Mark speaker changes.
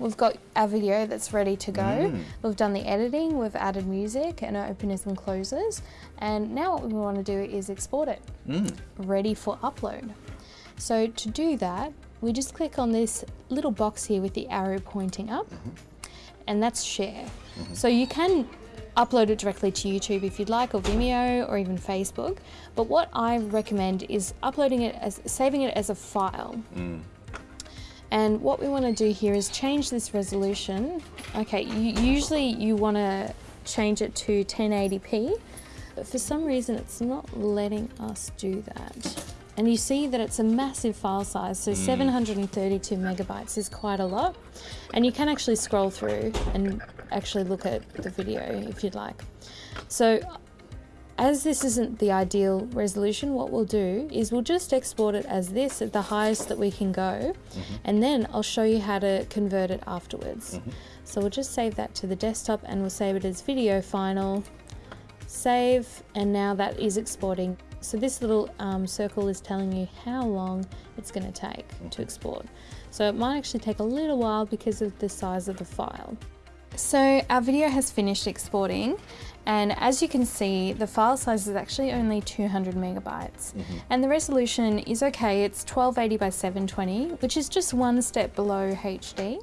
Speaker 1: we've got our video that's ready to go.
Speaker 2: Mm.
Speaker 1: We've done the editing, we've added music and openers and closers. And now what we want to do is export it,
Speaker 2: Mm.
Speaker 1: ready for upload. So to do that, we just click on this little box here with the arrow pointing up, and that's share. So you can upload it directly to YouTube if you'd like, or Vimeo, or even Facebook. But what I recommend is uploading it as, saving it as a file.
Speaker 2: Mm.
Speaker 1: And what we want to do here is change this resolution. Okay, you, usually you want to change it to 1080p, but for some reason it's not letting us do that. And you see that it's a massive file size, so 732 megabytes is quite a lot. And you can actually scroll through and actually look at the video if you'd like. So as this isn't the ideal resolution, what we'll do is we'll just export it as this at the highest that we can go, mm-hmm. and then I'll show you how to convert it afterwards. Mm-hmm. So we'll just save that to the desktop and we'll save it as video final, save, and now that is exporting. So this little um, circle is telling you how long it's going to take to mm-hmm. export. So it might actually take a little while because of the size of the file. So our video has finished exporting and as you can see the file size is actually only 200 megabytes. Mm-hmm. And the resolution is okay it's 1280 by 720 which is just one step below HD